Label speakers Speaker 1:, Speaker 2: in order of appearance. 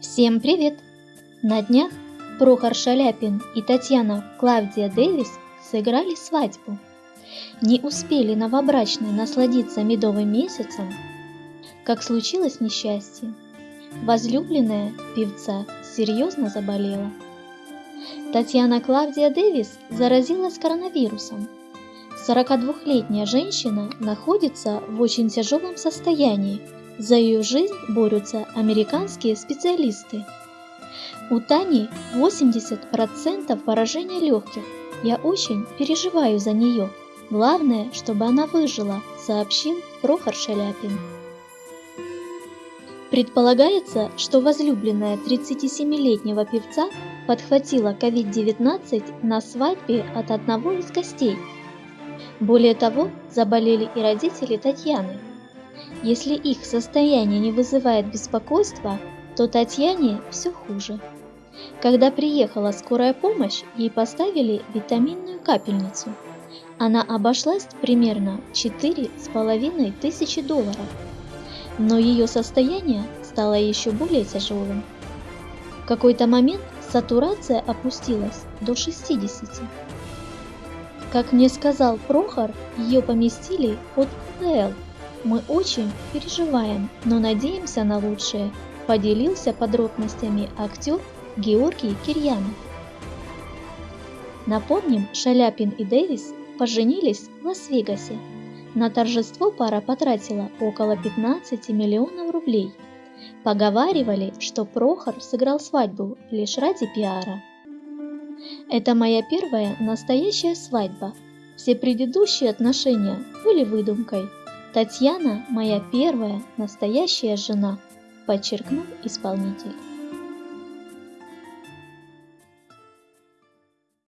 Speaker 1: Всем привет! На днях Прохор Шаляпин и Татьяна Клавдия Дэвис сыграли свадьбу. Не успели новобрачные насладиться медовым месяцем, как случилось несчастье. Возлюбленная певца серьезно заболела. Татьяна Клавдия Дэвис заразилась коронавирусом. 42-летняя женщина находится в очень тяжелом состоянии – за ее жизнь борются американские специалисты. У Тани 80% поражения легких. Я очень переживаю за нее. Главное, чтобы она выжила, сообщил Прохор Шаляпин. Предполагается, что возлюбленная 37-летнего певца подхватила COVID-19 на свадьбе от одного из гостей. Более того, заболели и родители Татьяны – если их состояние не вызывает беспокойства, то Татьяне все хуже. Когда приехала скорая помощь, ей поставили витаминную капельницу. Она обошлась примерно с половиной тысячи долларов. Но ее состояние стало еще более тяжелым. В какой-то момент сатурация опустилась до 60. Как мне сказал Прохор, ее поместили под ПЛ мы очень переживаем, но надеемся на лучшее, поделился подробностями актер Георгий Кирьянов. Напомним, Шаляпин и Дэвис поженились в Лас-Вегасе. На торжество пара потратила около 15 миллионов рублей. Поговаривали, что Прохор сыграл свадьбу лишь ради пиара. Это моя первая настоящая свадьба. Все предыдущие отношения были выдумкой – Татьяна – моя первая настоящая жена, подчеркнул исполнитель.